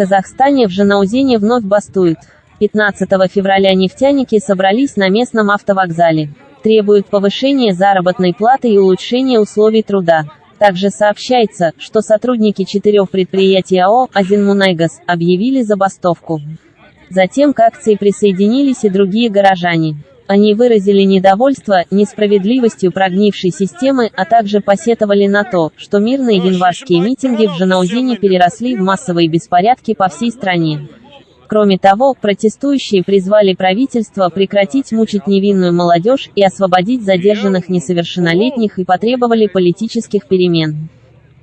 Казахстане в Жанаузене вновь бастуют. 15 февраля нефтяники собрались на местном автовокзале. Требуют повышения заработной платы и улучшения условий труда. Также сообщается, что сотрудники четырех предприятий АО «Азинмунайгаз» объявили забастовку. Затем к акции присоединились и другие горожане. Они выразили недовольство несправедливостью прогнившей системы, а также посетовали на то, что мирные январские митинги в Жанаузине переросли в массовые беспорядки по всей стране. Кроме того, протестующие призвали правительство прекратить мучить невинную молодежь и освободить задержанных несовершеннолетних и потребовали политических перемен.